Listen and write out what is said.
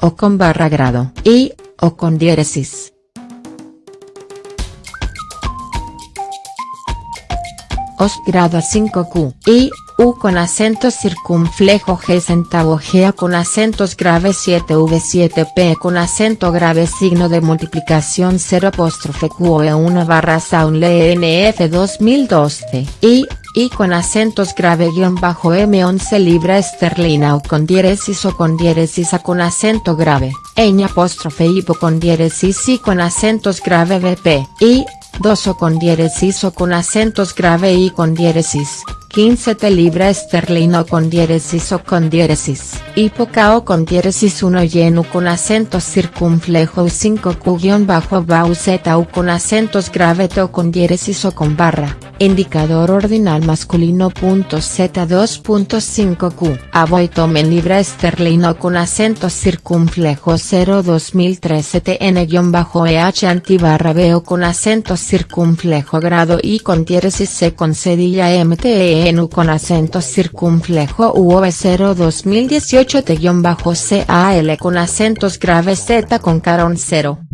o con barra grado y, o con diéresis. Os grado 5Q, I, U con acento circunflejo G centavo G con acentos graves 7V 7P con acento grave signo de multiplicación 0 apóstrofe Q e 1 barra Sound NF 2012, I, I con acentos grave guion bajo M11 libra esterlina o con diéresis o con diéresis A con acento grave, ñ apóstrofe hipo con diéresis I con acentos grave VP, I, 2 o con diéresis o con acentos grave y con diéresis, 15 te libra esterlino con diéresis o con diéresis, hipoca o con diéresis 1 lleno con acentos circunflejo 5 q-bau z u con acentos grave o con diéresis o con barra, indicador ordinal masculino punto z 2.5 q avoy tomen libra esterlino con acentos circunflejo 0 2013 tn-eh antibarra o con acentos circunflejo grado y con diéresis c con cedilla mte en con acento circunflejo UV0 2018 T-CAL con acentos graves Z con carón 0.